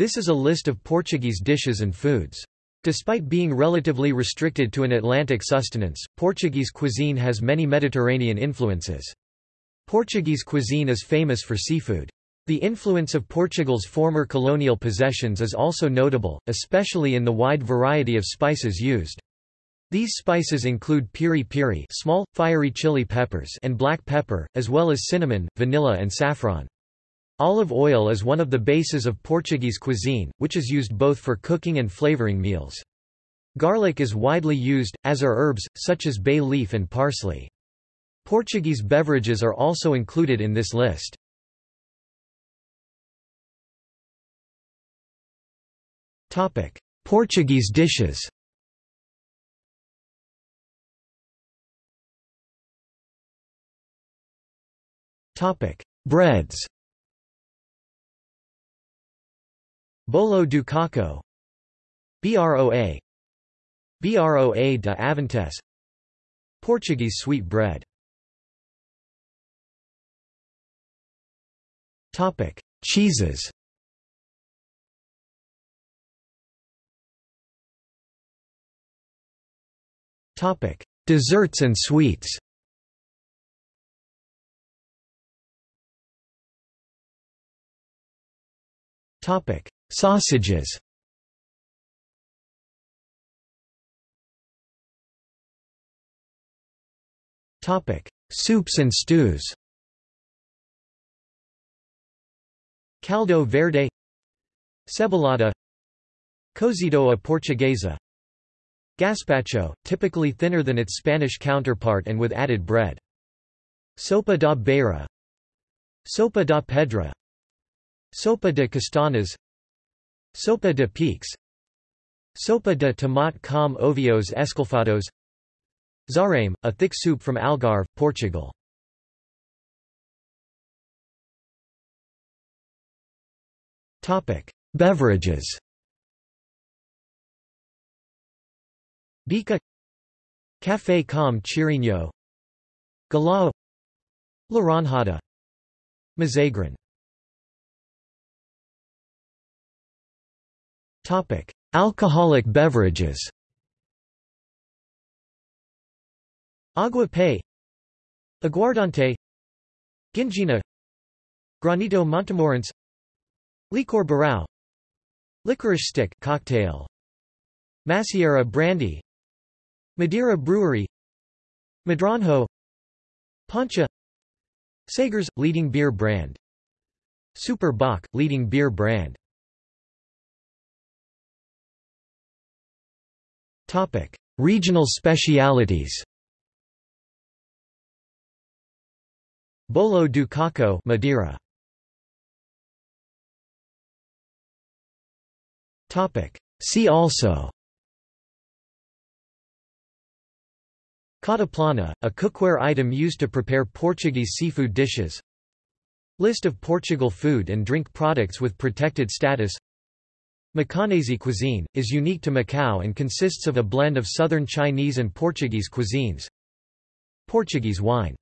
This is a list of Portuguese dishes and foods. Despite being relatively restricted to an Atlantic sustenance, Portuguese cuisine has many Mediterranean influences. Portuguese cuisine is famous for seafood. The influence of Portugal's former colonial possessions is also notable, especially in the wide variety of spices used. These spices include piri piri small, fiery chili peppers and black pepper, as well as cinnamon, vanilla and saffron. Olive oil is one of the bases of Portuguese cuisine, which is used both for cooking and flavoring meals. Garlic is widely used, as are herbs, such as bay leaf and parsley. Portuguese beverages are also included in this list. Portuguese dishes Breads Bolo do Caco. BROA. BROA de Avintes Portuguese sweet bread. Topic Cheeses. Topic Desserts and sweets. Topic: Sausages. Soups and stews. Caldo verde, cebolada, cozido a portuguesa, gazpacho, typically thinner than its Spanish counterpart and with added bread. Sopa da beira, sopa da pedra, Sopa de castanhas Sopa de peixe Sopa de tomate com ovos escalfados. Zarame, a thick soup from Algarve, Portugal. Beverages. Bica. Café com Cheirinho Galao. Laranjada Mazagran Topic: Alcoholic beverages. Agua Pé Aguardente. Ginjinha. Granito Montemorins Licor Beirão. Licorice stick cocktail. Macieira brandy. Madeira brewery. Medronho. Poncha. Sagres – leading beer brand. Super Bock – leading beer brand Topic: Regional specialities. Bolo do Caco, Madeira. Topic: See also. Cataplana, a cookware item used to prepare Portuguese seafood dishes. List of Portugal food and drink products with protected status Macanese cuisine, is unique to Macau and consists of a blend of southern Chinese and Portuguese cuisines. Portuguese wine